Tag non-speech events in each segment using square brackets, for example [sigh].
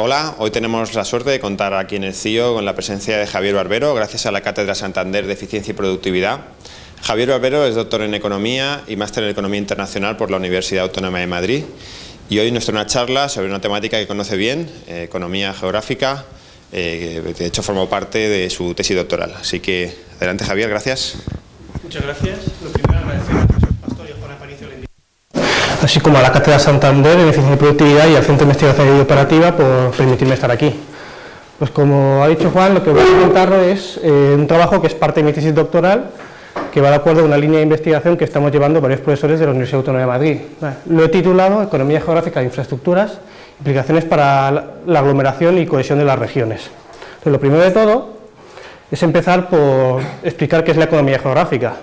hola, hoy tenemos la suerte de contar aquí en el CIO con la presencia de Javier Barbero, gracias a la Cátedra Santander de Eficiencia y Productividad. Javier Barbero es doctor en Economía y máster en Economía Internacional por la Universidad Autónoma de Madrid y hoy nos trae una charla sobre una temática que conoce bien, eh, economía geográfica, eh, de hecho formó parte de su tesis doctoral. Así que, adelante Javier, gracias. Muchas gracias. Lo primero, agradecer al profesor Pastor y a Juan Aparicio la invitación así como a la Cátedra Santander en Eficiencia y Productividad y al Centro de Investigación y Operativa por permitirme estar aquí. Pues como ha dicho Juan, lo que voy a comentar es eh, un trabajo que es parte de mi tesis doctoral, que va de acuerdo a una línea de investigación que estamos llevando varios profesores de la Universidad Autónoma de Madrid. Lo he titulado Economía Geográfica de Infraestructuras, implicaciones para la aglomeración y cohesión de las regiones. Entonces, lo primero de todo es empezar por explicar qué es la economía geográfica.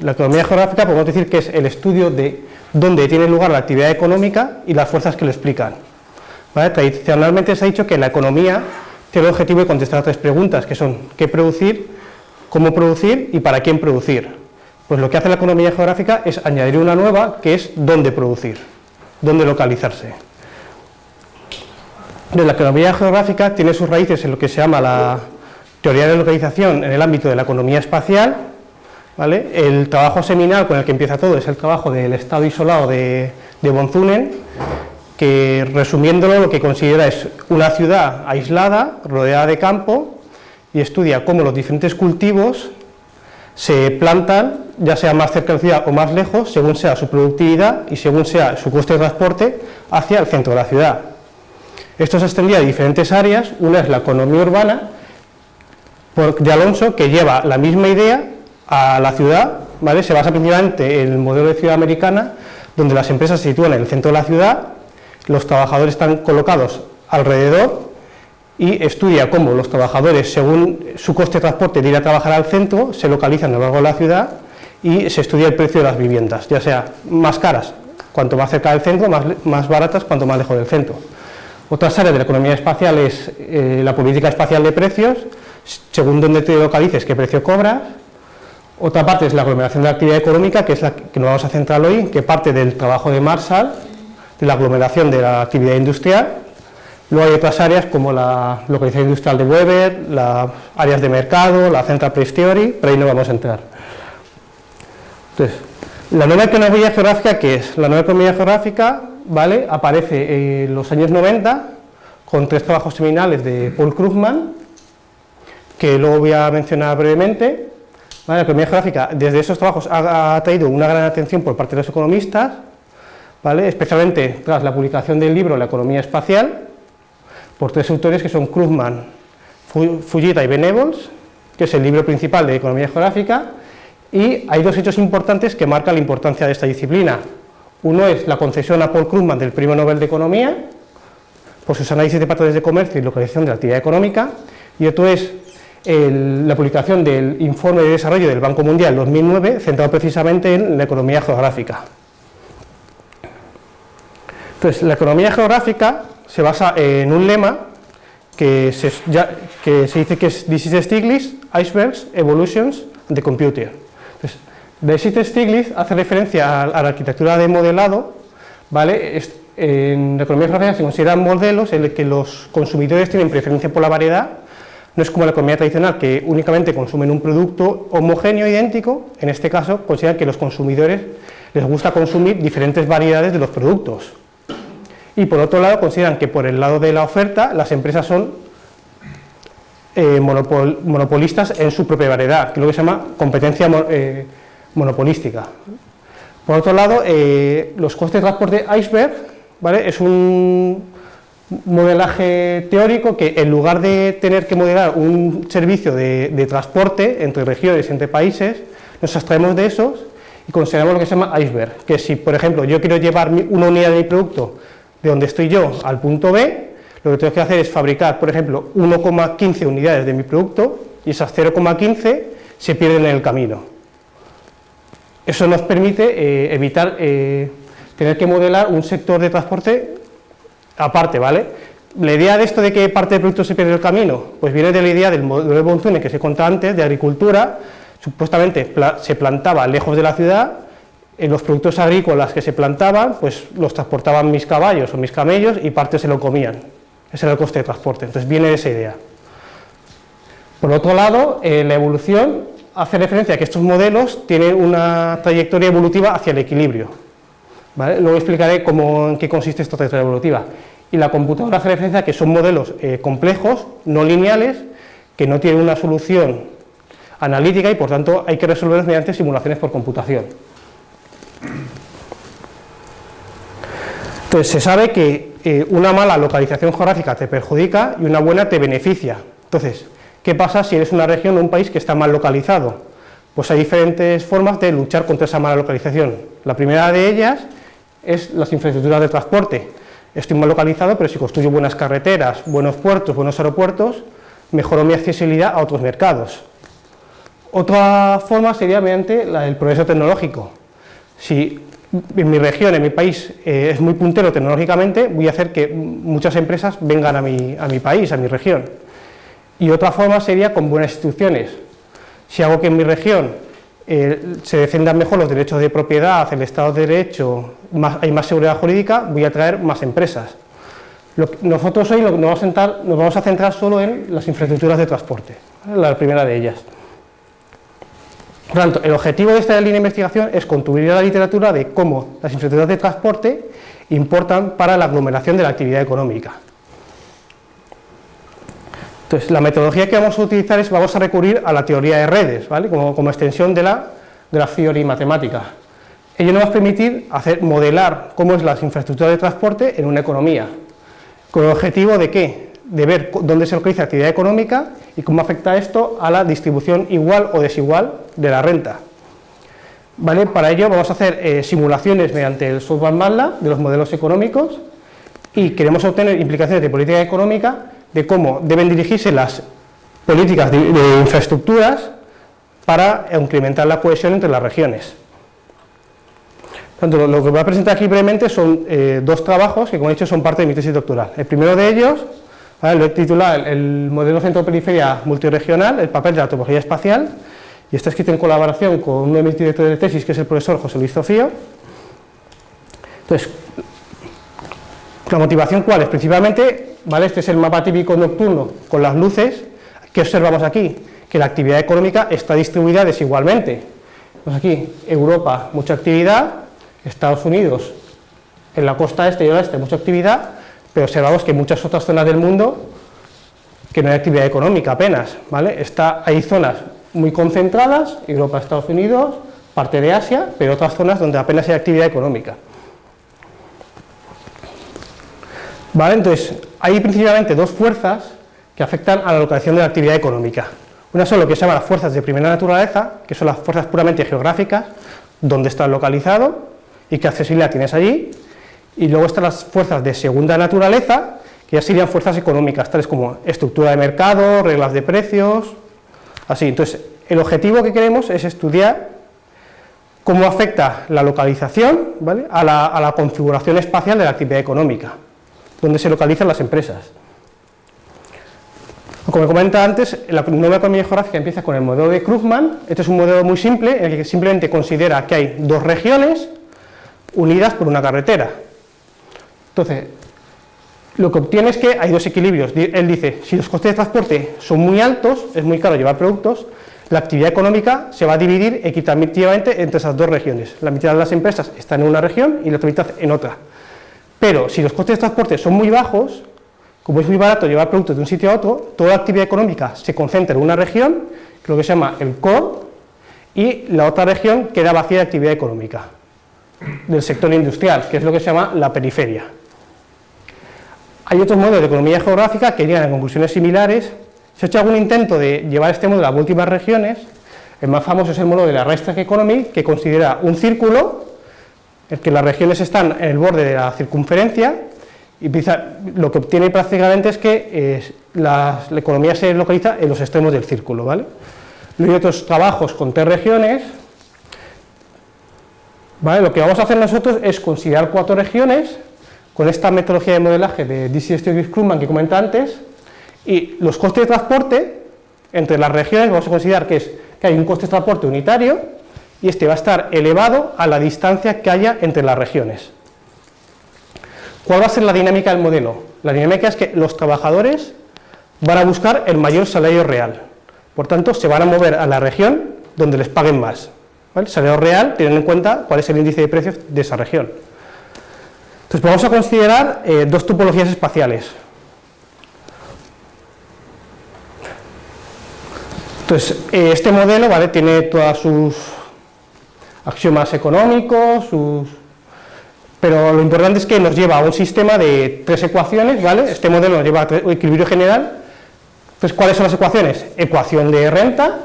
La economía geográfica podemos decir que es el estudio de dónde tiene lugar la actividad económica y las fuerzas que lo explican. Tradicionalmente se ha dicho que la economía tiene el objetivo de contestar tres preguntas, que son qué producir, cómo producir y para quién producir. Pues lo que hace la economía geográfica es añadir una nueva, que es dónde producir, dónde localizarse. la economía geográfica tiene sus raíces en lo que se llama la teoría de localización en el ámbito de la economía espacial, el trabajo seminal con el que empieza todo es el trabajo del estado isolado de, de Bonzunen, que resumiéndolo lo que considera es una ciudad aislada, rodeada de campo, y estudia cómo los diferentes cultivos se plantan, ya sea más cerca de la ciudad o más lejos, según sea su productividad y según sea su coste de transporte hacia el centro de la ciudad. Esto se extendía a diferentes áreas, una es la economía urbana, de Alonso, que lleva la misma idea a la ciudad, ¿vale? se basa principalmente en el modelo de ciudad americana, donde las empresas se sitúan en el centro de la ciudad, los trabajadores están colocados alrededor y estudia cómo los trabajadores, según su coste de transporte de ir a trabajar al centro, se localizan a lo largo de la ciudad y se estudia el precio de las viviendas, ya sea más caras cuanto más cerca del centro, más, baratas cuanto más lejos del centro. Otras áreas de la economía espacial es eh, la política espacial de precios, según dónde te localices, qué precio cobras, otra parte es la aglomeración de actividad económica, que es la que nos vamos a centrar hoy, que parte del trabajo de Marshall, de la aglomeración de la actividad industrial. Luego hay otras áreas como la localización industrial de Weber, las áreas de mercado, la Central Price Theory, pero ahí no vamos a entrar. Entonces, la nueva economía geográfica, ¿qué es? La nueva economía geográfica ¿vale? aparece en los años 90 con tres trabajos seminales de Paul Krugman, que luego voy a mencionar brevemente, la economía geográfica, desde esos trabajos, ha, traído una gran atención por parte de los economistas, ¿vale? especialmente tras la publicación del libro La economía espacial, por tres autores que son Krugman, Fujita y Benevols, que es el libro principal de economía geográfica, y hay dos hechos importantes que marcan la importancia de esta disciplina. Uno es la concesión a Paul Krugman del Premio Nobel de Economía, por sus análisis de patrones de comercio y localización de la actividad económica, y otro es la publicación del informe de desarrollo del Banco Mundial 2009, centrado precisamente en la economía geográfica. Entonces, la economía geográfica se basa en un lema que se, que se dice que es This is Stiglitz, Icebergs, Evolutions, the Computer. Entonces, de Stiglitz hace referencia a, la arquitectura de modelado, ¿vale? en la economía geográfica se consideran modelos en los que los consumidores tienen preferencia por la variedad no es como la economía tradicional que únicamente consumen un producto homogéneo, idéntico, en este caso consideran que los consumidores les gusta consumir diferentes variedades de los productos. Y por otro lado consideran que por el lado de la oferta las empresas son eh, monopolistas en su propia variedad, que es lo que se llama competencia eh, monopolística. Por otro lado, eh, los costes de transporte iceberg ¿vale? es un modelaje teórico que en lugar de tener que modelar un servicio de, transporte entre regiones, entre países, nos abstraemos de esos y consideramos lo que se llama iceberg, que si por ejemplo yo quiero llevar una unidad de mi producto de donde estoy yo al punto B, lo que tengo que hacer es fabricar, por ejemplo, 1,15 unidades de mi producto y esas 0,15 se pierden en el camino. Eso nos permite eh, evitar eh, tener que modelar un sector de transporte aparte, ¿vale? La idea de esto de que parte del producto se pierde el camino, pues viene de la idea del modelo de Bonzune que se contaba antes, de agricultura, supuestamente se plantaba lejos de la ciudad, en los productos agrícolas que se plantaban, pues los transportaban mis caballos o mis camellos y parte se lo comían. ese era el coste de transporte, entonces viene de esa idea. Por otro lado, eh, la evolución hace referencia a que estos modelos tienen una trayectoria evolutiva hacia el equilibrio. Luego explicaré cómo, en qué consiste esta trayectoria evolutiva. Y la computadora hace referencia a que son modelos eh, complejos, no lineales, que no tienen una solución analítica y por tanto hay que resolverlos mediante simulaciones por computación. Entonces se sabe que eh, una mala localización geográfica te perjudica y una buena te beneficia. Entonces, ¿qué pasa si eres una región o un país que está mal localizado? Pues hay diferentes formas de luchar contra esa mala localización. La primera de ellas es las infraestructuras de transporte. Estoy mal localizado, pero si construyo buenas carreteras, buenos puertos, buenos aeropuertos, mejoro mi accesibilidad a otros mercados. Otra forma sería mediante el progreso tecnológico. Si en mi región, en mi país, eh, es muy puntero tecnológicamente, voy a hacer que muchas empresas vengan a mi, a mi país, a mi región. Y otra forma sería con buenas instituciones. Si hago que en mi región eh, se defiendan mejor los derechos de propiedad, el Estado de Derecho, hay más seguridad jurídica, voy a traer más empresas. nosotros hoy nos, vamos a centrar solo en las infraestructuras de transporte, la primera de ellas. Por tanto, el objetivo de esta línea de investigación es contribuir a la literatura de cómo las infraestructuras de transporte importan para la aglomeración de la actividad económica. Entonces, la metodología que vamos a utilizar es, vamos a recurrir a la teoría de redes, ¿vale? como, extensión de la theory matemática. Ello nos va a permitir hacer, modelar cómo es las infraestructuras de transporte en una economía. ¿Con el objetivo de qué? De ver dónde se localiza actividad económica y cómo afecta esto a la distribución igual o desigual de la renta. ¿Vale? Para ello vamos a hacer eh, simulaciones mediante el software MATLAB de los modelos económicos y queremos obtener implicaciones de política económica de cómo deben dirigirse las políticas de, infraestructuras para incrementar la cohesión entre las regiones. Lo que voy a presentar aquí brevemente son eh, dos trabajos que, como he dicho, son parte de mi tesis doctoral. El primero de ellos lo he titulado El modelo centro-periferia multiregional, el papel de la topología espacial, y está escrito en colaboración con uno de mis directores de tesis, que es el profesor José Luis Zofío. Entonces, la motivación cuál es? Principalmente, ¿vale? este es el mapa típico nocturno con las luces, ¿qué observamos aquí? Que la actividad económica está distribuida desigualmente. Pues aquí, Europa, mucha actividad, Estados Unidos, en la costa este y oeste, mucha actividad, pero observamos que en muchas otras zonas del mundo que no hay actividad económica apenas, ¿vale? Está, hay zonas muy concentradas, Europa, Estados Unidos, parte de Asia, pero otras zonas donde apenas hay actividad económica. ¿Vale? Entonces, hay principalmente dos fuerzas que afectan a la localización de la actividad económica. Una son lo que se llama las fuerzas de primera naturaleza, que son las fuerzas puramente geográficas, donde estás localizado y qué accesibilidad tienes allí, y luego están las fuerzas de segunda naturaleza, que ya serían fuerzas económicas, tales como estructura de mercado, reglas de precios, así. Entonces, el objetivo que queremos es estudiar cómo afecta la localización a, la, configuración espacial de la actividad económica, donde se localizan las empresas. Como comentaba antes, la nueva economía geográfica empieza con el modelo de Krugman, este es un modelo muy simple, en el que simplemente considera que hay dos regiones unidas por una carretera, entonces, lo que obtiene es que hay dos equilibrios. Él dice, si los costes de transporte son muy altos, es muy caro llevar productos, la actividad económica se va a dividir equitativamente entre esas dos regiones. La mitad de las empresas están en una región y la otra mitad en otra. Pero si los costes de transporte son muy bajos, como es muy barato llevar productos de un sitio a otro, toda la actividad económica se concentra en una región, lo que se llama el core, y la otra región queda vacía de actividad económica, del sector industrial, que es lo que se llama la periferia. Hay otros modelos de economía geográfica que llegan a conclusiones similares. Se ha hecho algún intento de llevar este modelo a múltiples regiones. El más famoso es el modelo de la Reichstag Economy, que considera un círculo, el que las regiones están en el borde de la circunferencia, y lo que obtiene prácticamente es que eh, la, economía se localiza en los extremos del círculo. ¿vale? Luego hay otros trabajos con tres regiones. Lo que vamos a hacer nosotros es considerar cuatro regiones con esta metodología de modelaje de DC Studios Krugman que comenté antes, y los costes de transporte entre las regiones vamos a considerar que, es, que hay un coste de transporte unitario y este va a estar elevado a la distancia que haya entre las regiones. ¿Cuál va a ser la dinámica del modelo? La dinámica es que los trabajadores van a buscar el mayor salario real. Por tanto, se van a mover a la región donde les paguen más. El salario real, teniendo en cuenta cuál es el índice de precios de esa región. Entonces, vamos a considerar eh, dos topologías espaciales. Entonces, eh, este modelo ¿vale? tiene todas sus axiomas económicos, sus... pero lo importante es que nos lleva a un sistema de tres ecuaciones, ¿vale? Este modelo nos lleva a equilibrio general. Entonces, ¿cuáles son las ecuaciones? Ecuación de renta,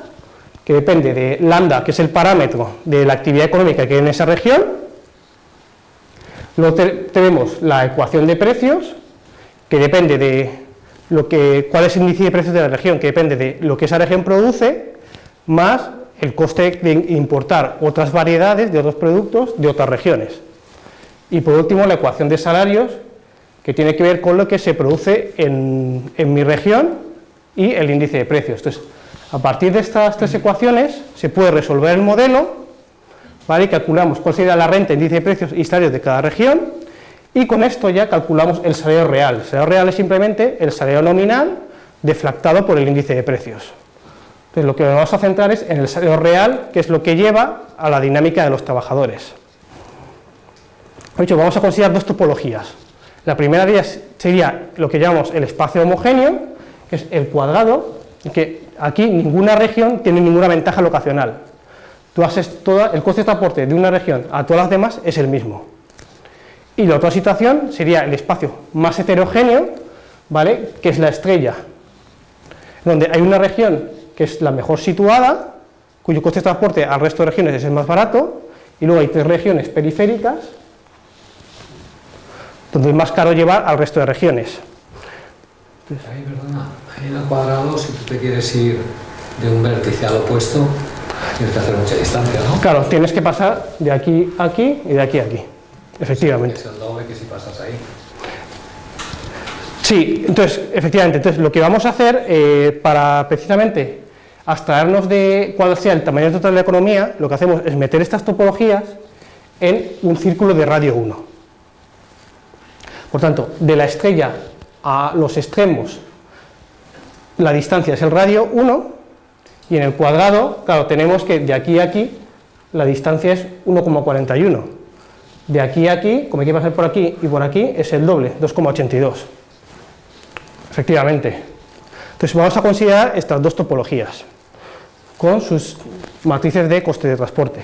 que depende de lambda, que es el parámetro de la actividad económica que hay en esa región. Luego tenemos la ecuación de precios, que depende de lo que, cuál es el índice de precios de la región, que depende de lo que esa región produce, más el coste de importar otras variedades de otros productos de otras regiones. Y por último, la ecuación de salarios, que tiene que ver con lo que se produce en, en mi región y el índice de precios. Entonces, a partir de estas tres ecuaciones se puede resolver el modelo, ¿vale? calculamos cuál sería la renta, índice de precios y salarios de cada región, y con esto ya calculamos el salario real. El salario real es simplemente el salario nominal deflactado por el índice de precios. Entonces lo que nos vamos a centrar es en el salario real, que es lo que lleva a la dinámica de los trabajadores. vamos a considerar dos topologías. La primera de sería lo que llamamos el espacio homogéneo, que es el cuadrado, que aquí ninguna región tiene ninguna ventaja locacional. El coste de transporte de una región a todas las demás es el mismo. Y la otra situación sería el espacio más heterogéneo, ¿vale? que es la estrella, donde hay una región que es la mejor situada, cuyo coste de transporte al resto de regiones es el más barato, y luego hay tres regiones periféricas, donde es más caro llevar al resto de regiones. Ahí, perdona, ahí en el cuadrado, si tú te quieres ir de un vértice al opuesto, tienes que hacer mucha distancia, ¿no? Claro, tienes que pasar de aquí a aquí y de aquí a aquí. Efectivamente. Es el doble que si pasas ahí. Sí, entonces, efectivamente, entonces lo que vamos a hacer eh, para precisamente abstraernos de cuál sea el tamaño total de la economía, lo que hacemos es meter estas topologías en un círculo de radio 1. Por tanto, de la estrella a los extremos, la distancia es el radio 1, y en el cuadrado, claro, tenemos que de aquí a aquí, la distancia es 1,41 de aquí a aquí, como hay que pasar por aquí y por aquí, es el doble, 2,82. Efectivamente. Entonces vamos a considerar estas dos topologías, con sus matrices de coste de transporte.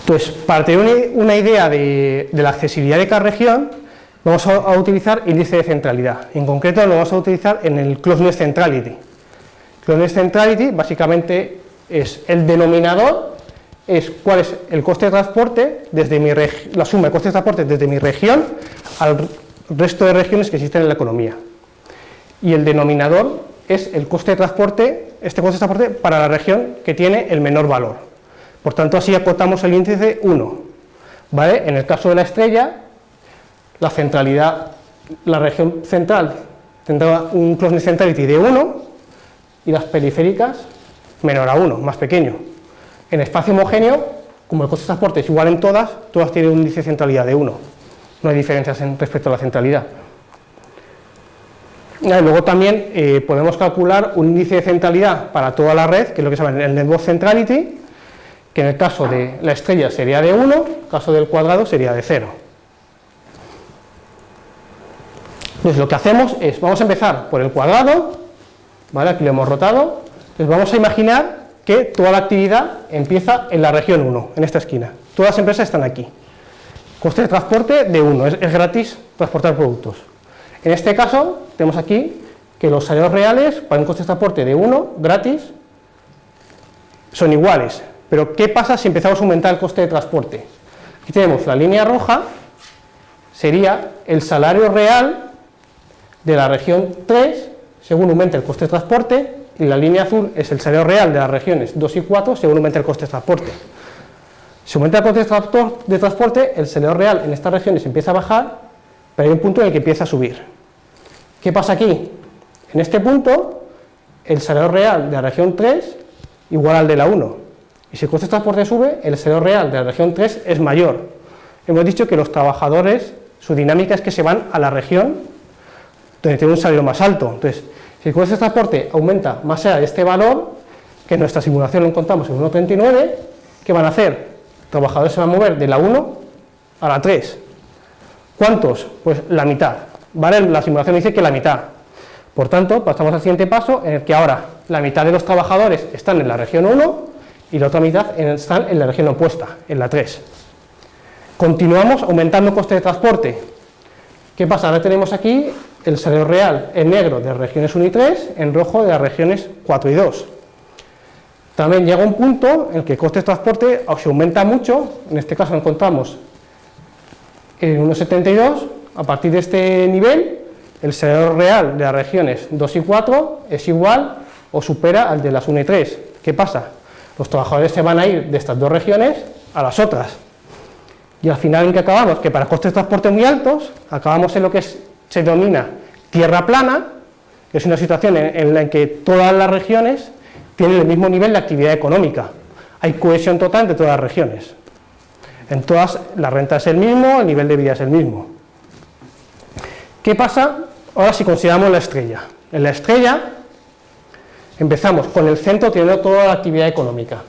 Entonces, para tener una idea de, la accesibilidad de cada región, vamos a, utilizar índice de centralidad. En concreto lo vamos a utilizar en el Closeness Centrality. Closeness Centrality básicamente es el denominador es cuál es el coste de transporte, desde mi la suma de coste de transporte desde mi región al resto de regiones que existen en la economía. Y el denominador es el coste de transporte, este coste de transporte para la región que tiene el menor valor. Por tanto, así acotamos el índice 1. ¿vale? En el caso de la estrella, la centralidad, la región central tendrá un closeness centrality de 1 y las periféricas menor a 1, más pequeño. En espacio homogéneo, como el coste de transporte es igual en todas, todas tienen un índice de centralidad de 1. No hay diferencias en respecto a la centralidad. luego también eh, podemos calcular un índice de centralidad para toda la red, que es lo que se llama el network centrality, que en el caso de la estrella sería de 1, en el caso del cuadrado sería de 0. Entonces lo que hacemos es, vamos a empezar por el cuadrado, ¿vale? aquí lo hemos rotado, entonces vamos a imaginar que toda la actividad empieza en la región 1, en esta esquina. Todas las empresas están aquí. Coste de transporte de 1, es, gratis transportar productos. En este caso, tenemos aquí que los salarios reales para un coste de transporte de 1, gratis, son iguales. Pero, ¿qué pasa si empezamos a aumentar el coste de transporte? Aquí tenemos la línea roja, sería el salario real de la región 3, según aumenta el coste de transporte, y la línea azul es el salario real de las regiones 2 y 4 según aumenta el coste de transporte. Si aumenta el coste de transporte, el salario real en estas regiones empieza a bajar, pero hay un punto en el que empieza a subir. ¿Qué pasa aquí? En este punto, el salario real de la región 3 igual al de la 1. Y si el coste de transporte sube, el salario real de la región 3 es mayor. Hemos dicho que los trabajadores Su dinámica es que se van a la región donde tiene un salario más alto. Entonces, si el coste de transporte aumenta más allá de este valor, que en nuestra simulación lo encontramos en 1.39, ¿qué van a hacer? Trabajadores se van a mover de la 1 a la 3. ¿Cuántos? Pues la mitad. ¿Vale? La simulación dice que la mitad. Por tanto, pasamos al siguiente paso, en el que ahora la mitad de los trabajadores están en la región 1 y la otra mitad están en la región opuesta, en la 3. Continuamos aumentando el coste de transporte. ¿Qué pasa? Ahora tenemos aquí el salario real en negro de regiones 1 y 3, en rojo de las regiones 4 y 2. También llega un punto en el que el coste de transporte se aumenta mucho, en este caso encontramos en 1,72, a partir de este nivel, el salario real de las regiones 2 y 4 es igual o supera al de las 1 y 3. ¿Qué pasa? Los trabajadores se van a ir de estas dos regiones a las otras. Y al final, ¿en qué acabamos? Que para costes de transporte muy altos, acabamos en lo que se denomina tierra plana, que es una situación en la que todas las regiones tienen el mismo nivel de actividad económica. Hay cohesión total entre todas las regiones. En todas la renta es el mismo, el nivel de vida es el mismo. ¿Qué pasa ahora si consideramos la estrella? En la estrella empezamos con el centro teniendo toda la actividad económica.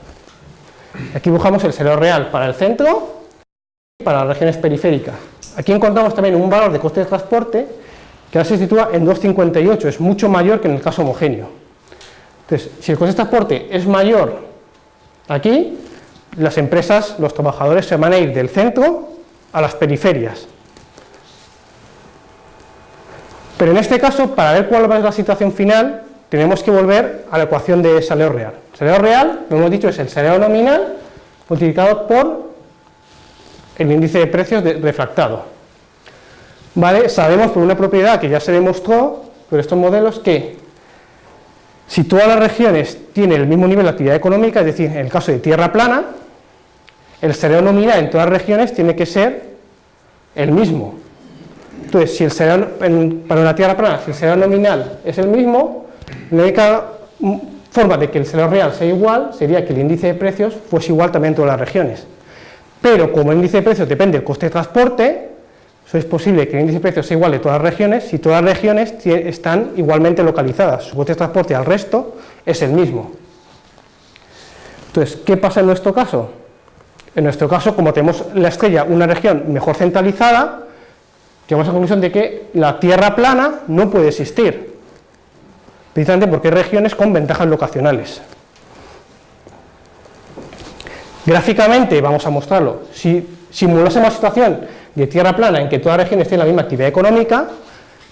Aquí dibujamos el salario real para el centro y para las regiones periféricas. Aquí encontramos también un valor de coste de transporte que ahora se sitúa en 2,58, es mucho mayor que en el caso homogéneo. Entonces, si el coste de transporte es mayor aquí, las empresas, los trabajadores se van a ir del centro a las periferias. Pero en este caso, para ver cuál va a ser la situación final, tenemos que volver a la ecuación de salario real. El salario real, lo hemos dicho, es el salario nominal multiplicado por el índice de precios refractado. ¿Vale? Sabemos por una propiedad que ya se demostró por estos modelos que si todas las regiones tienen el mismo nivel de actividad económica, es decir, en el caso de tierra plana, el salario nominal en todas las regiones tiene que ser el mismo. Entonces, si el salario, para una tierra plana, si el salario nominal es el mismo, la única forma de que el salario real sea igual sería que el índice de precios fuese igual también en todas las regiones. Pero como el índice de precios depende del coste de transporte, es posible que el índice de precios sea igual de todas las regiones si todas las regiones están igualmente localizadas. Su coste de transporte al resto es el mismo. Entonces, ¿qué pasa en nuestro caso? En nuestro caso, como tenemos la estrella, una región mejor centralizada, llegamos a la conclusión de que la Tierra plana no puede existir, precisamente porque hay regiones con ventajas locacionales. Gráficamente vamos a mostrarlo. Si simulásemos la situación de tierra plana en que todas las regiones tienen la misma actividad económica,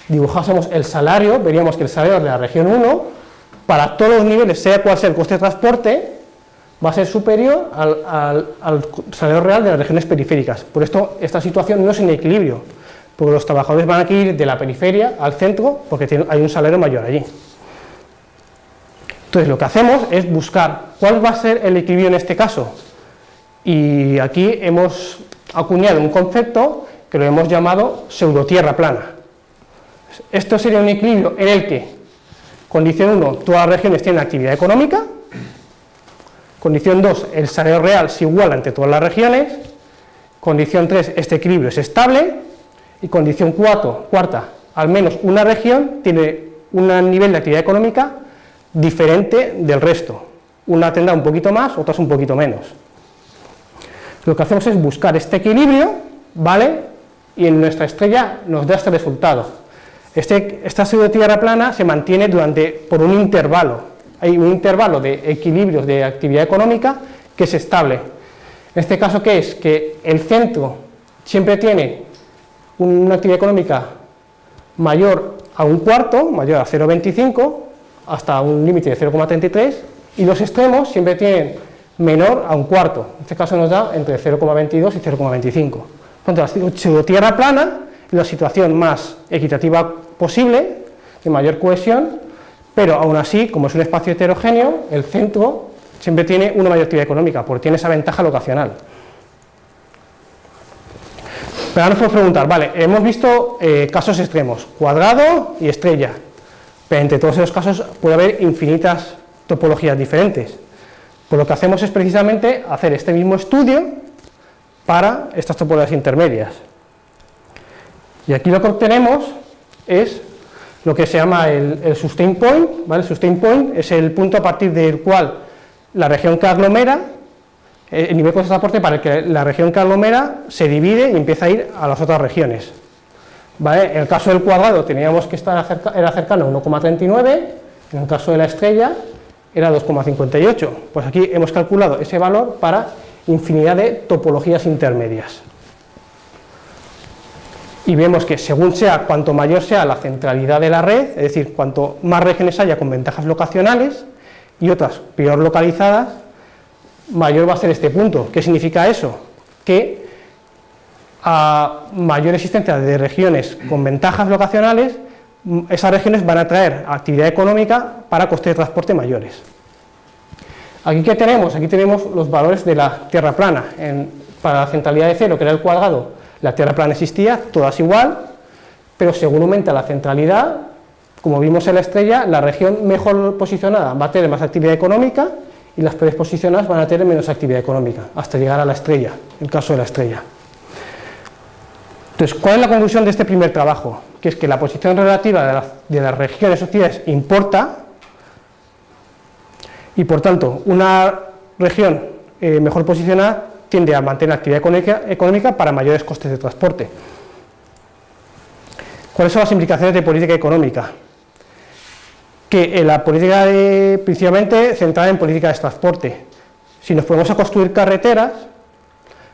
dibujásemos el salario, veríamos que el salario de la región 1, para todos los niveles, sea cual sea el coste de transporte, va a ser superior al, salario real de las regiones periféricas. Por esto, esta situación no es en equilibrio, porque los trabajadores van a ir de la periferia al centro porque hay un salario mayor allí. Entonces, lo que hacemos es buscar cuál va a ser el equilibrio en este caso. Y aquí hemos acuñado un concepto que lo hemos llamado pseudotierra plana. Esto sería un equilibrio en el que, condición 1, todas las regiones tienen actividad económica, condición 2, el salario real se iguala entre todas las regiones, condición 3, este equilibrio es estable, y condición 4, cuarta, al menos una región tiene un nivel de actividad económica diferente del resto, una tendrá un poquito más, otras un poquito menos lo que hacemos es buscar este equilibrio, ¿vale? Y en nuestra estrella nos da este resultado. Este, esta pseudo-tierra plana se mantiene durante, por un intervalo, hay un intervalo de equilibrios de actividad económica que es estable. En este caso, ¿qué es? Que el centro siempre tiene una actividad económica mayor a un cuarto, mayor a 0,25, hasta un límite de 0,33, y los extremos siempre tienen menor a un cuarto. En este caso nos da entre 0,22 y 0,25. Por tanto, tierra plana la situación más equitativa posible, de mayor cohesión, pero aún así, como es un espacio heterogéneo, el centro siempre tiene una mayor actividad económica, porque tiene esa ventaja locacional. Pero ahora nos podemos preguntar, vale, hemos visto eh, casos extremos, cuadrado y estrella, pero entre todos esos casos puede haber infinitas topologías diferentes. Pues lo que hacemos es precisamente hacer este mismo estudio para estas topologías intermedias. Y aquí lo que obtenemos es lo que se llama el, sustain point, ¿vale? El sustain point es el punto a partir del cual la región que aglomera, eh, el nivel de transporte para que la región que aglomera se divide y empieza a ir a las otras regiones. ¿Vale? En el caso del cuadrado teníamos que estar era cercano a 1,39, en el caso de la estrella era 2,58. Pues aquí hemos calculado ese valor para infinidad de topologías intermedias. Y vemos que según sea, cuanto mayor sea la centralidad de la red, es decir, cuanto más regiones haya con ventajas locacionales y otras peor localizadas, mayor va a ser este punto. ¿Qué significa eso? Que a mayor existencia de regiones con ventajas locacionales, esas regiones van a traer actividad económica para costes de transporte mayores. Aquí ¿qué tenemos? Aquí tenemos los valores de la tierra plana. para la centralidad de cero, que era el cuadrado, la tierra plana existía, todas igual, pero según aumenta la centralidad, como vimos en la estrella, la región mejor posicionada va a tener más actividad económica y las peores posicionadas van a tener menos actividad económica, hasta llegar a la estrella, el caso de la estrella. Entonces, ¿cuál es la conclusión de este primer trabajo? Que es que la posición relativa de, las regiones sociales importa y por tanto una región eh, mejor posicionada tiende a mantener actividad económica, para mayores costes de transporte. ¿Cuáles son las implicaciones de política económica? Que la política principalmente centrada en política de transporte. Si nos ponemos a construir carreteras,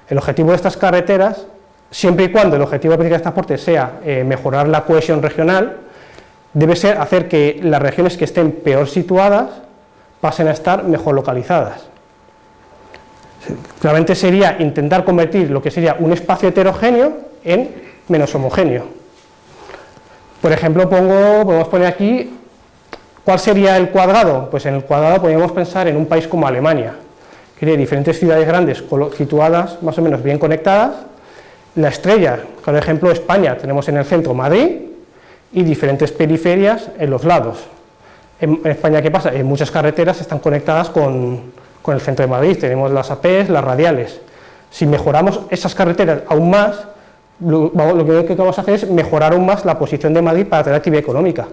el objetivo de estas carreteras, siempre y cuando el objetivo de política de transporte sea eh, mejorar la cohesión regional, debe ser hacer que las regiones que estén peor situadas pasen a estar mejor localizadas. Claramente sería intentar convertir lo que sería un espacio heterogéneo en menos homogéneo. Por ejemplo, pongo, podemos poner aquí, ¿cuál sería el cuadrado? Pues en el cuadrado podríamos pensar en un país como Alemania, que tiene diferentes ciudades grandes situadas más o menos bien conectadas. La estrella, por ejemplo, España, tenemos en el centro Madrid y diferentes periferias en los lados. En España, ¿qué pasa? En muchas carreteras están conectadas con, con el centro de Madrid, tenemos las APs, las radiales. Si mejoramos esas carreteras aún más, lo, que vamos a hacer es mejorar aún más la posición de Madrid para tener actividad económica.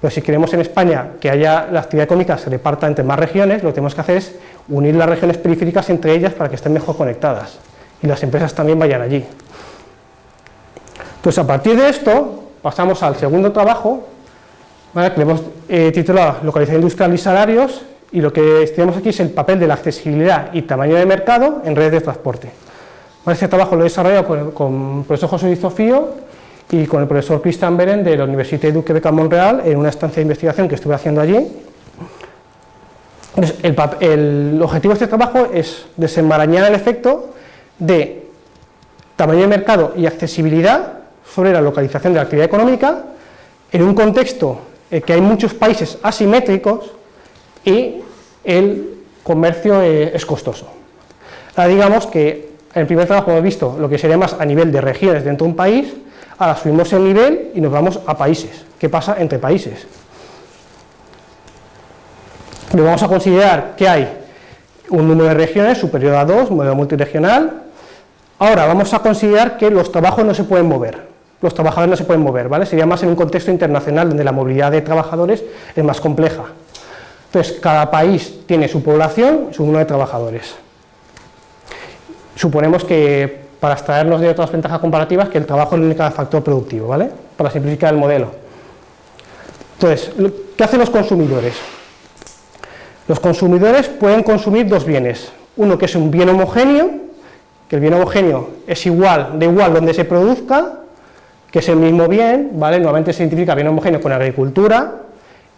Pero si queremos en España que haya la actividad económica se reparta entre más regiones, lo que tenemos que hacer es unir las regiones periféricas entre ellas para que estén mejor conectadas y las empresas también vayan allí. Pues a partir de esto pasamos al segundo trabajo, que le hemos eh, titulado Localización industrial y salarios, y lo que estudiamos aquí es el papel de la accesibilidad y tamaño de mercado en redes de transporte. Este trabajo lo he desarrollado con, el profesor José Luis y con el profesor Christian Beren de la Universidad de Duque de Montreal en una estancia de investigación que estuve haciendo allí. el, el, objetivo de este trabajo es desenmarañar el efecto de tamaño de mercado y accesibilidad sobre la localización de la actividad económica en un contexto en que hay muchos países asimétricos y el comercio eh, es costoso. Ahora digamos que en el primer trabajo hemos visto lo que sería más a nivel de regiones dentro de un país, ahora subimos el nivel y nos vamos a países. ¿Qué pasa entre países? Vamos a considerar que hay un número de regiones superior a dos, modelo multiregional. Ahora vamos a considerar que los trabajos no se pueden mover, los trabajadores no se pueden mover, ¿vale? Sería más en un contexto internacional donde la movilidad de trabajadores es más compleja. Entonces, cada país tiene su población su número de trabajadores. Suponemos que para extraernos de otras ventajas comparativas que el trabajo es el único factor productivo, ¿vale? Para simplificar el modelo. Entonces, ¿qué hacen los consumidores? Los consumidores pueden consumir dos bienes. Uno que es un bien homogéneo, que el bien homogéneo es igual, de igual donde se produzca, que es el mismo bien, ¿vale? Nuevamente se identifica bien homogéneo con agricultura,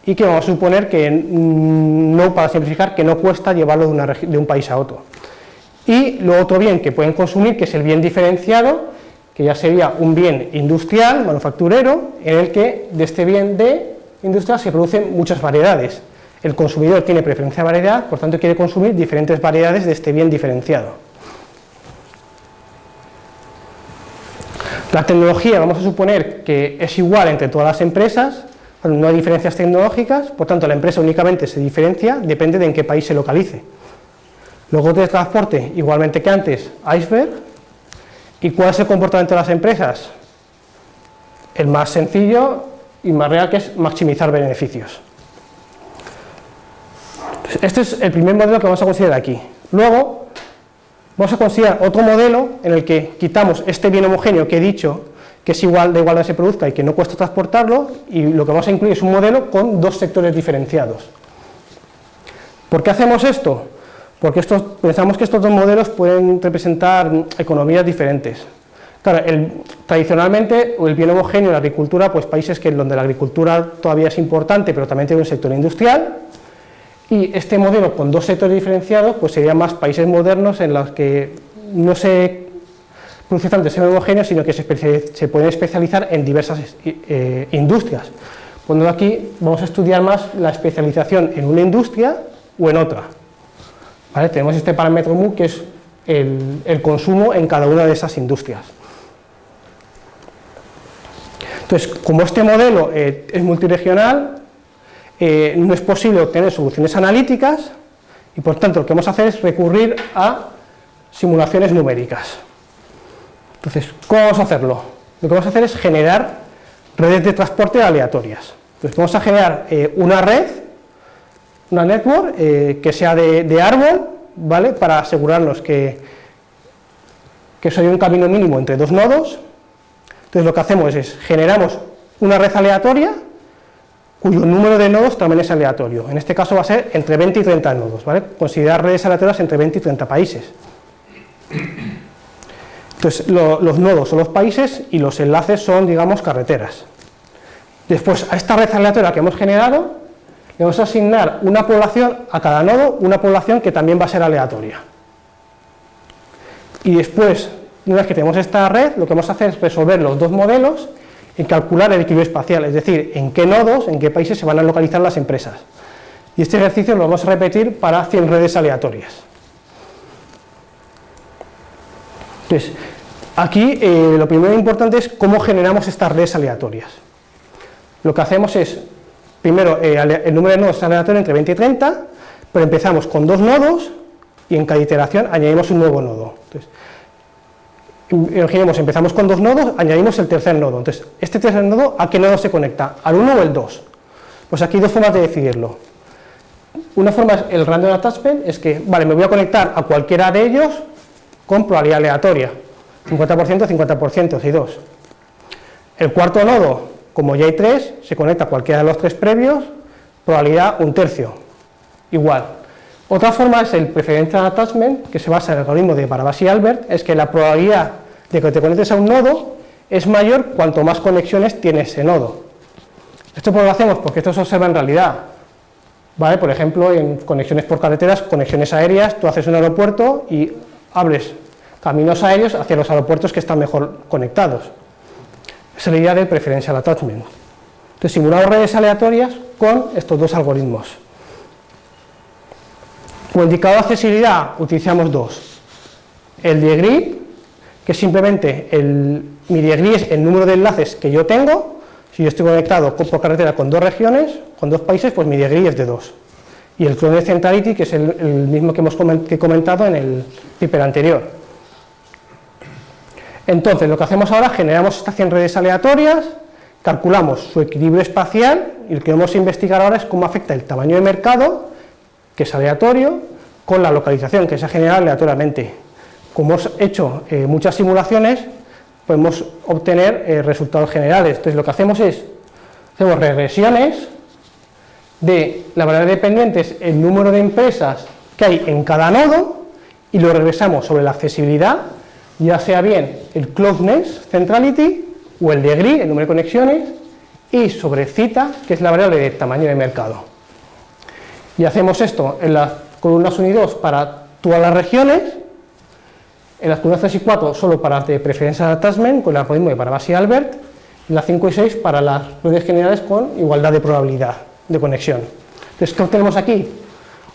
y que vamos a suponer que, mm, no para simplificar, que no cuesta llevarlo de, de un país a otro. Y lo otro bien que pueden consumir, que es el bien diferenciado, que ya sería un bien industrial, manufacturero, en el que de este bien de industrial se producen muchas variedades. El consumidor tiene preferencia de variedad, por tanto quiere consumir diferentes variedades de este bien diferenciado. La tecnología, vamos a suponer que es igual entre todas las empresas, no hay diferencias tecnológicas, por tanto la empresa únicamente se diferencia, depende de en qué país se localice. Luego de transporte, igualmente que antes, iceberg. ¿Y cuál es el comportamiento de las empresas? el más sencillo y más real que es maximizar beneficios. Este es el primer modelo que vamos a considerar aquí. Luego vamos a considerar otro modelo en el que quitamos este bien homogéneo que he dicho que es igual de igualdad se produzca y que no cuesta transportarlo y lo que vamos a incluir es un modelo con dos sectores diferenciados. ¿Por qué hacemos esto? Porque pensamos que estos dos modelos pueden representar economías diferentes. Claro, tradicionalmente el bien homogéneo la agricultura, pues países que donde la agricultura todavía es importante, pero también tiene un sector industrial, y este modelo con dos sectores diferenciados, pues serían más países modernos en los que no se produce tanto ese homogéneo, sino que se, se pueden especializar en diversas eh, industrias. Cuando aquí vamos a estudiar más la especialización en una industria o en otra. Tenemos este parámetro mu que es el, consumo en cada una de esas industrias. Entonces, como este modelo eh, es multiregional, eh, no es posible obtener soluciones analíticas y por tanto lo que vamos a hacer es recurrir a simulaciones numéricas. Entonces, ¿cómo vamos a hacerlo? Lo que vamos a hacer es generar redes de transporte aleatorias. Entonces, vamos a generar eh, una red una network eh, que sea de, árbol, ¿vale? Para asegurarnos que, que eso hay un camino mínimo entre dos nodos. Entonces lo que hacemos es, generamos una red aleatoria cuyo número de nodos también es aleatorio. En este caso va a ser entre 20 y 30 nodos, ¿vale? Considerar redes aleatorias entre 20 y 30 países. Entonces los nodos son los países y los enlaces son, digamos, carreteras. Después, a esta red aleatoria que hemos generado, le vamos a asignar una población a cada nodo, una población que también va a ser aleatoria. Y después, una vez que tenemos esta red, lo que vamos a hacer es resolver los dos modelos y calcular el equilibrio espacial, es decir, en qué nodos, en qué países se van a localizar las empresas. Y este ejercicio lo vamos a repetir para 100 redes aleatorias. Entonces, aquí eh, lo primero importante es cómo generamos estas redes aleatorias. Lo que hacemos es primero eh, el número de nodos es aleatorio entre 20 y 30, pero empezamos con dos nodos y en cada iteración añadimos un nuevo nodo. Entonces, imaginemos, empezamos con dos nodos, añadimos el tercer nodo. Entonces, este tercer nodo, ¿a qué nodo se conecta? ¿Al 1 o el 2? Pues aquí hay dos formas de decidirlo. Una forma es el random attachment, es que, vale, me voy a conectar a cualquiera de ellos con probabilidad aleatoria, 50%, 50%, si dos. El cuarto nodo como ya hay tres, se conecta a cualquiera de los tres previos, probabilidad un tercio, igual. Otra forma es el preferential attachment, que se basa en el algoritmo de Barabás y Albert, es que la probabilidad de que te conectes a un nodo es mayor cuanto más conexiones tiene ese nodo. Esto por lo hacemos porque esto se observa en realidad. ¿Vale? Por ejemplo, en conexiones por carreteras, conexiones aéreas, tú haces un aeropuerto y abres caminos aéreos hacia los aeropuertos que están mejor conectados es la idea del preferential attachment. Entonces simulamos redes aleatorias con estos dos algoritmos. Como indicador de accesibilidad utilizamos dos. El degree, que es simplemente el, mi es el número de enlaces que yo tengo, si yo estoy conectado por carretera con dos regiones, con dos países, pues mi degree es de dos. Y el clone centrality, que es el, mismo que hemos comentado en el paper anterior. Entonces, lo que hacemos ahora, generamos estas 100 redes aleatorias, calculamos su equilibrio espacial y lo que vamos a investigar ahora es cómo afecta el tamaño de mercado, que es aleatorio, con la localización, que se genera aleatoriamente. Como hemos hecho eh, muchas simulaciones, podemos obtener eh, resultados generales. Entonces, lo que hacemos es, hacemos regresiones de la variable dependiente es el número de empresas que hay en cada nodo y lo regresamos sobre la accesibilidad ya sea bien el closeness centrality o el degree, el número de conexiones, y sobre cita, que es la variable de tamaño de mercado. Y hacemos esto en las columnas 1 y 2 para todas las regiones, en las columnas 3 y 4 solo para las de preferencia de attachment, con el algoritmo de Barabás y Albert, y las 5 y 6 para las redes generales con igualdad de probabilidad de conexión. Entonces, ¿qué obtenemos aquí?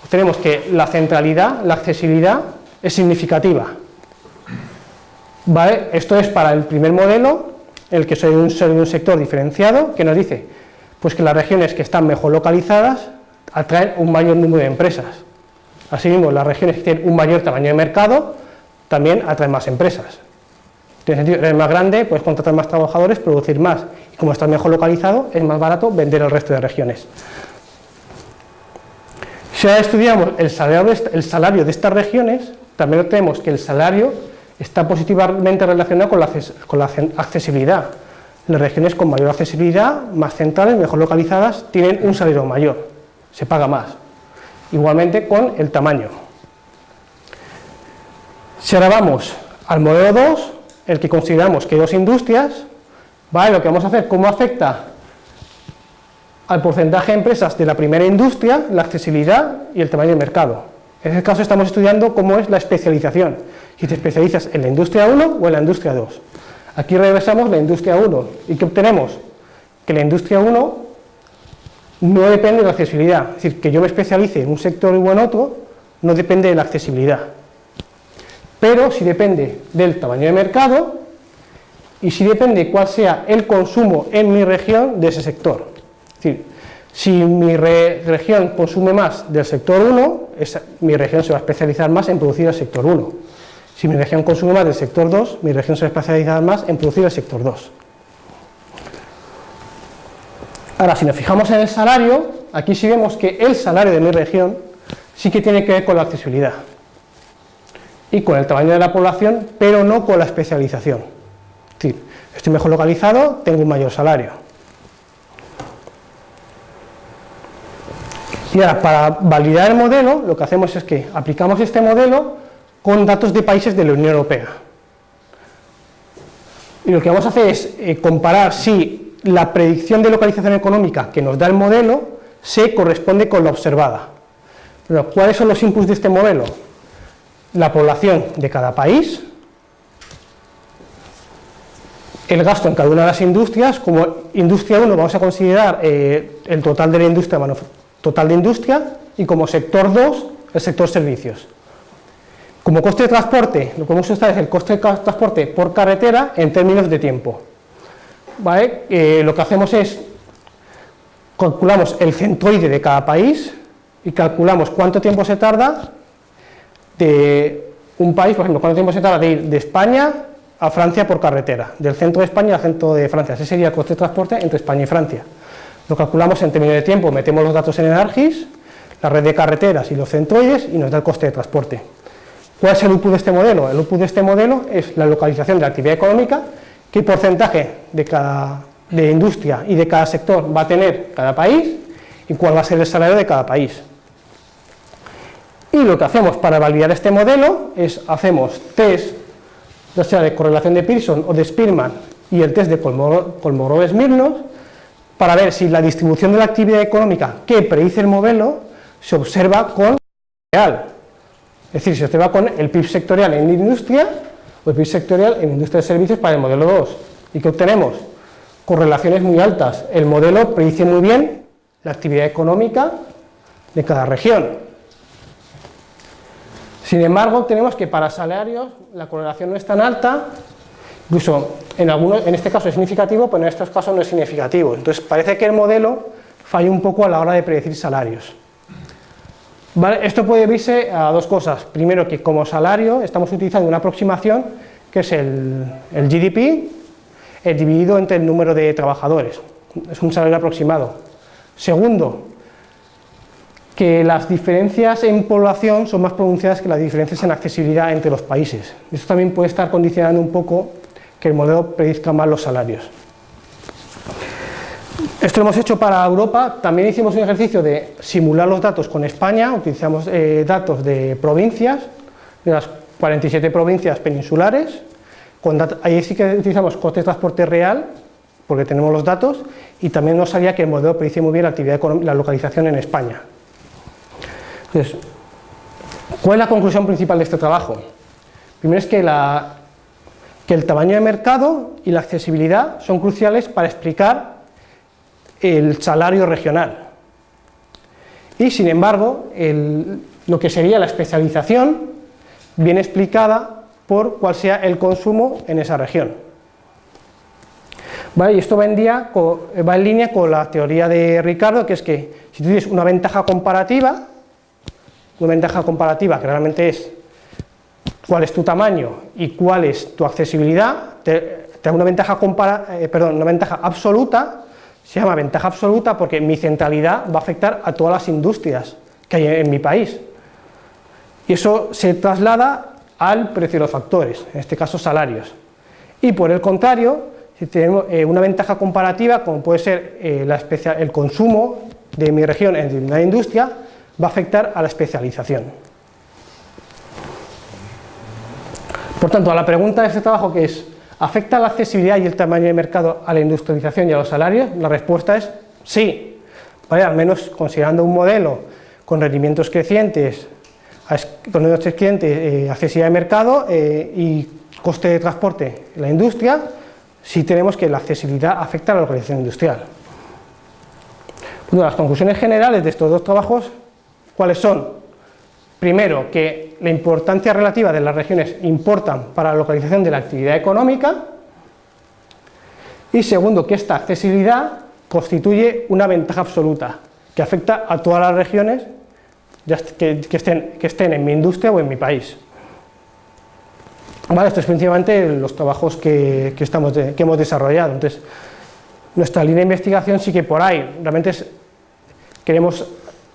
Obtenemos que la centralidad, la accesibilidad, es significativa, esto es para el primer modelo, el que soy un, un sector diferenciado, que nos dice pues que las regiones que están mejor localizadas atraen un mayor número de empresas. Asimismo, las regiones que tienen un mayor tamaño de mercado también atraen más empresas. Tiene sentido, eres más grande, puedes contratar más trabajadores, producir más. Y como estás mejor localizado, es más barato vender al resto de regiones. Si ahora estudiamos el salario, el salario de estas regiones, también tenemos que el salario está positivamente relacionado con la, con la accesibilidad. Las regiones con mayor accesibilidad, más centrales, mejor localizadas, tienen un salario mayor, se paga más. Igualmente con el tamaño. Si ahora vamos al modelo 2, el que consideramos que dos industrias, ¿vale? lo que vamos a hacer, cómo afecta al porcentaje de empresas de la primera industria, la accesibilidad y el tamaño del mercado. En este caso estamos estudiando cómo es la especialización, si te especializas en la industria 1 o en la industria 2. Aquí regresamos la industria 1 y ¿qué obtenemos? Que la industria 1 no depende de la accesibilidad, es decir, que yo me especialice en un sector o en otro no depende de la accesibilidad pero si depende del tamaño de mercado y si depende cuál sea el consumo en mi región de ese sector. Es decir, si mi región consume más del sector 1, mi región se va a especializar más en producir el sector 1. Si mi región consume más del sector 2, mi región se va a especializar más en producir el sector 2. Ahora, si nos fijamos en el salario, aquí sí vemos que el salario de mi región sí que tiene que ver con la accesibilidad y con el tamaño de la población, pero no con la especialización. Es decir, estoy mejor localizado, tengo un mayor salario. Y ahora, para validar el modelo, lo que hacemos es que aplicamos este modelo con datos de países de la Unión Europea. Y lo que vamos a hacer es eh, comparar si la predicción de localización económica que nos da el modelo se corresponde con la observada. ¿Cuáles son los inputs de este modelo? La población de cada país, el gasto en cada una de las industrias, como industria 1 vamos a considerar eh, el total de la industria, total de industria, y como sector 2, el sector servicios. Como coste de transporte, lo que vamos a usar es el coste de transporte por carretera en términos de tiempo. Eh, lo que hacemos es, calculamos el centroide de cada país y calculamos cuánto tiempo se tarda de un país, por ejemplo, cuánto tiempo se tarda de ir de España a Francia por carretera, del centro de España al centro de Francia, ese sería el coste de transporte entre España y Francia. Lo calculamos en términos de tiempo, metemos los datos en el ARGIS, la red de carreteras y los centroides y nos da el coste de transporte. ¿Cuál es el output de este modelo? El output de este modelo es la localización de la actividad económica, qué porcentaje de, cada, de industria y de cada sector va a tener cada país y cuál va a ser el salario de cada país. Y lo que hacemos para validar este modelo es hacemos test, ya sea de correlación de Pearson o de Spearman y el test de Kolmogorov-Smirnov para ver si la distribución de la actividad económica que predice el modelo se observa con real. Es decir, se observa con el PIB sectorial en industria o el PIB sectorial en industria de servicios para el modelo 2. ¿Y qué obtenemos? Correlaciones muy altas. El modelo predice muy bien la actividad económica de cada región. Sin embargo, tenemos que para salarios la correlación no es tan alta, incluso en, algunos, en este caso es significativo, pero en estos casos no es significativo. Entonces parece que el modelo falla un poco a la hora de predecir salarios. Esto puede verse a dos cosas. Primero, que como salario estamos utilizando una aproximación que es el, GDP el dividido entre el número de trabajadores. Es un salario aproximado. Segundo, que las diferencias en población son más pronunciadas que las diferencias en accesibilidad entre los países. Esto también puede estar condicionando un poco que el modelo predizca más los salarios. Esto lo hemos hecho para Europa, también hicimos un ejercicio de simular los datos con España, utilizamos eh, datos de provincias, de las 47 provincias peninsulares, ahí sí que utilizamos coste de transporte real, porque tenemos los datos, y también nos salía que el modelo predice muy bien la, actividad la localización en España. Entonces, ¿cuál es la conclusión principal de este trabajo? Primero es que, el tamaño de mercado y la accesibilidad son cruciales para explicar el salario regional. Y sin embargo, lo que sería la especialización viene explicada por cuál sea el consumo en esa región. ¿Vale? Y esto va en, va en línea con la teoría de Ricardo, que es que si tú tienes una ventaja comparativa, una ventaja comparativa que realmente es cuál es tu tamaño y cuál es tu accesibilidad, te, da una ventaja, compara, eh, perdón, una ventaja absoluta, se llama ventaja absoluta porque mi centralidad va a afectar a todas las industrias que hay en mi país. Y eso se traslada al precio de los factores, en este caso salarios. Y por el contrario, si tenemos eh, una ventaja comparativa, como puede ser eh, la el consumo de mi región en una industria, va a afectar a la especialización. Por tanto, a la pregunta de este trabajo que es ¿afecta la accesibilidad y el tamaño de mercado a la industrialización y a los salarios? La respuesta es sí, al menos considerando un modelo con rendimientos crecientes, con rendimientos crecientes, eh, accesibilidad de mercado eh, y coste de transporte en la industria, sí tenemos que la accesibilidad afecta a la localización industrial. Bueno, las conclusiones generales de estos dos trabajos, ¿cuáles son? Primero, que la importancia relativa de las regiones importan para la localización de la actividad económica y segundo, que esta accesibilidad constituye una ventaja absoluta que afecta a todas las regiones que, estén, en mi industria o en mi país. Vale, esto es principalmente los trabajos que hemos desarrollado. Entonces, nuestra línea de investigación sí que por ahí, realmente queremos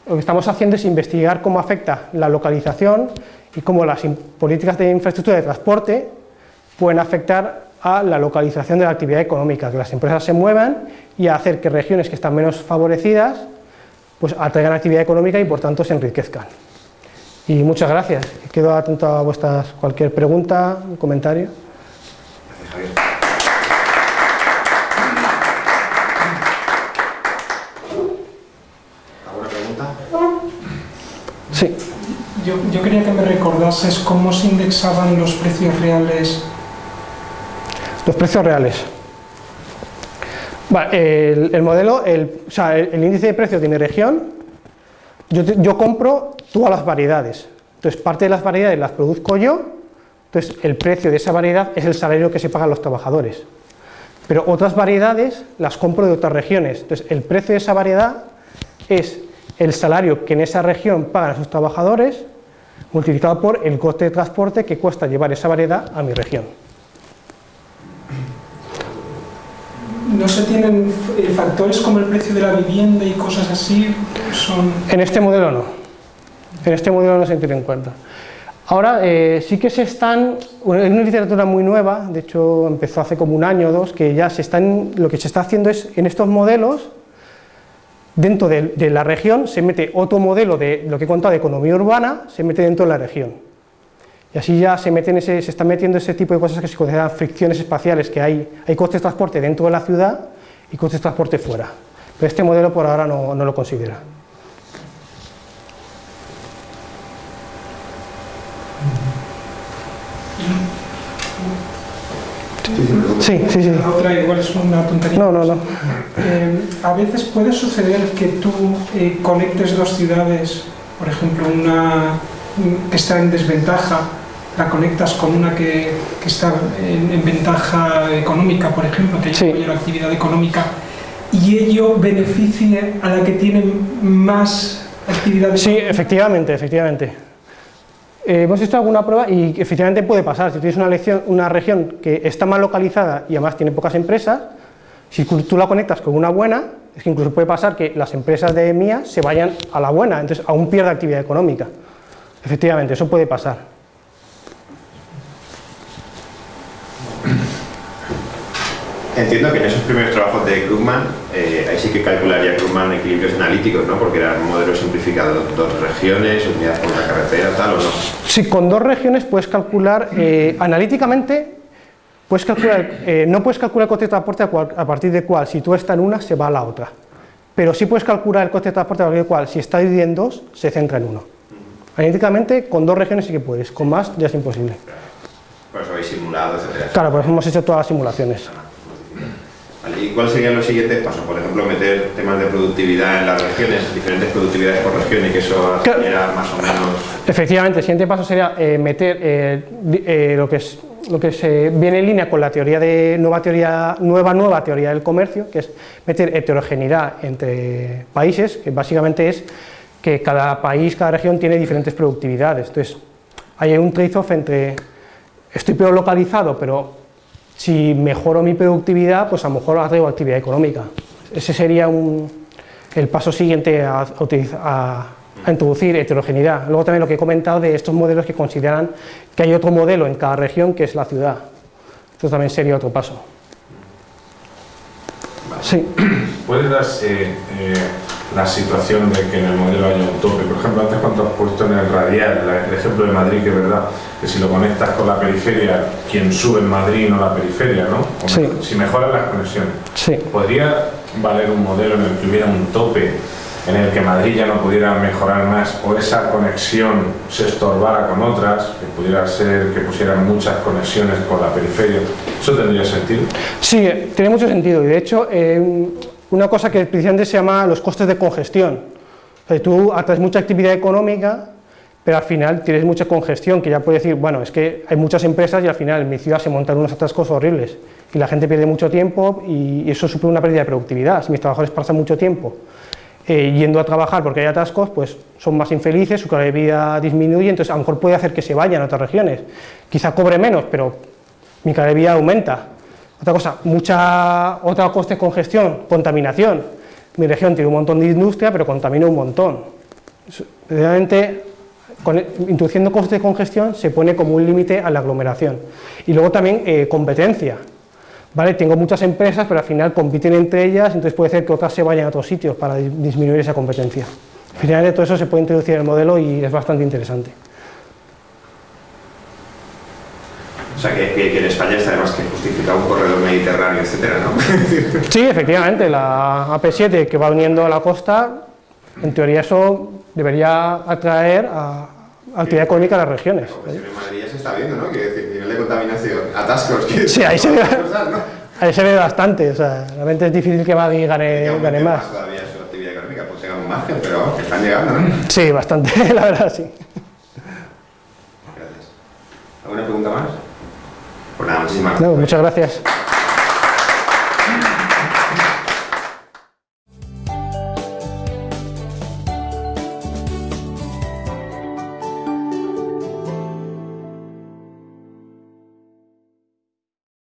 lo que estamos haciendo es investigar cómo afecta la localización y cómo las políticas de infraestructura de transporte pueden afectar a la localización de la actividad económica, que las empresas se muevan y a hacer que regiones que están menos favorecidas pues atraigan actividad económica y por tanto se enriquezcan. Y muchas gracias. Quedo atento a vuestras cualquier pregunta, comentario. Sí. Yo, quería que me recordases cómo se indexaban los precios reales. Los precios reales. el, modelo, el, o sea, el, índice de precios de mi región, yo, yo compro todas las variedades. Entonces, parte de las variedades las produzco yo, entonces el precio de esa variedad es el salario que se pagan los trabajadores. Pero otras variedades las compro de otras regiones, entonces el precio de esa variedad es el salario que en esa región pagan a sus trabajadores multiplicado por el coste de transporte que cuesta llevar esa variedad a mi región. ¿No se tienen eh, factores como el precio de la vivienda y cosas así? Son... En este modelo no. En este modelo no se tiene en cuenta. Ahora eh, sí que se están, es una literatura muy nueva, de hecho empezó hace como un año o dos, que ya se están, lo que se está haciendo es en estos modelos dentro de, la región se mete otro modelo de lo que he contado de economía urbana, se mete dentro de la región. Y así ya se, meten ese, se están metiendo ese tipo de cosas que se consideran fricciones espaciales, que hay, hay costes de transporte dentro de la ciudad y costes de transporte fuera. Pero este modelo por ahora no, no lo considera. Sí, sí, sí. otra igual es una tontería. No, no, no. Eh, a veces puede suceder que tú eh, conectes dos ciudades, por ejemplo, una que está en desventaja, la conectas con una que, que está en, ventaja económica, por ejemplo, que hay mayor actividad económica, y ello beneficie a la que tiene más actividad Sí, efectivamente, efectivamente. Eh, hemos hecho alguna prueba y efectivamente puede pasar, si tienes una, una región que está mal localizada y además tiene pocas empresas, si tú la conectas con una buena, es que incluso puede pasar que las empresas de mía se vayan a la buena, entonces aún pierde actividad económica. Efectivamente, eso puede pasar. Entiendo que en esos primeros trabajos de Krugman, eh, ahí sí que calcularía Krugman equilibrios analíticos, ¿no? Porque eran modelos simplificados, dos regiones, unidad por la carretera, tal o no. Sí, con dos regiones puedes calcular, eh, analíticamente, puedes calcular, eh, no puedes calcular el coste de transporte a, partir de cuál, si tú estás en una, se va a la otra. Pero sí puedes calcular el coste de transporte a partir de cuál, si está dividido en dos, se centra en uno. Analíticamente, con dos regiones sí que puedes, con más ya es imposible. Por eso habéis simulado, etc. Claro, por eso hemos hecho todas las simulaciones. ¿Y cuáles serían los siguientes pasos? Por ejemplo, meter temas de productividad en las regiones, diferentes productividades por región y que eso era más o menos... Efectivamente, el siguiente paso sería eh, meter eh, eh, lo que es lo que se viene en línea con la teoría de nueva teoría nueva nueva teoría del comercio, que es meter heterogeneidad entre países, que básicamente es que cada país, cada región tiene diferentes productividades. Entonces, hay un trade-off entre estoy peor localizado, pero si mejoro mi productividad, pues a lo mejor atraigo actividad económica. Ese sería el paso siguiente a, a introducir heterogeneidad. Luego también lo que he comentado de estos modelos que consideran que hay otro modelo en cada región que es la ciudad. Esto también sería otro paso. Sí. ¿Puedes dar eh, eh, la situación de que en el modelo haya un tope? Por ejemplo, antes cuando has puesto en el radial el ejemplo de Madrid, que es verdad, que si lo conectas con la periferia, quien sube en Madrid no la periferia, ¿no? Sí. Si mejoran las conexiones. Sí. ¿Podría valer un modelo en el que hubiera un tope en el que Madrid ya no pudiera mejorar más o esa conexión se estorbara con otras, que pudiera ser que pusieran muchas conexiones con la periferia, ¿eso tendría sentido? Sí, tiene mucho sentido y de hecho eh, una cosa que precisamente se llama los costes de congestión. O tú atraes mucha actividad económica, pero al final tienes mucha congestión, que ya puedes decir, bueno, es que hay muchas empresas y al final en mi ciudad se montan unos atascos horribles y la gente pierde mucho tiempo y eso supone una pérdida de productividad. Si mis trabajadores pasan mucho tiempo eh, yendo a trabajar porque hay atascos, pues son más infelices, su calidad de vida disminuye, entonces a lo mejor puede hacer que se vayan a otras regiones. Quizá cobre menos, pero mi calidad de vida aumenta. Otra cosa, mucha, otra coste congestión, contaminación. Mi región tiene un montón de industria, pero contamina un montón. Realmente, introduciendo costes de congestión se pone como un límite a la aglomeración. Y luego también eh, competencia. ¿vale? Tengo muchas empresas, pero al final compiten entre ellas, entonces puede ser que otras se vayan a otros sitios para disminuir esa competencia. Finalmente todo eso se puede introducir en el modelo y es bastante interesante. O sea, que, en España está además que justifica un corredor mediterráneo, etcétera, ¿no? [laughs] sí, efectivamente, la AP7 que va uniendo a la costa, en teoría eso debería atraer a, actividad económica de las regiones. Pues en Madrid ya se está viendo, ¿no? Quiere decir, nivel de contaminación, atascos... Sí, ahí se, ve, [laughs] ahí se ve bastante, o sea, realmente es difícil que Madrid gane, gane más. todavía su actividad económica, pues tenga un margen, pero están llegando, ¿no? Sí, bastante, [laughs] la verdad, sí. Gracias. ¿Alguna pregunta más? Pues nada, muchísimas gracias. No, muchas gracias.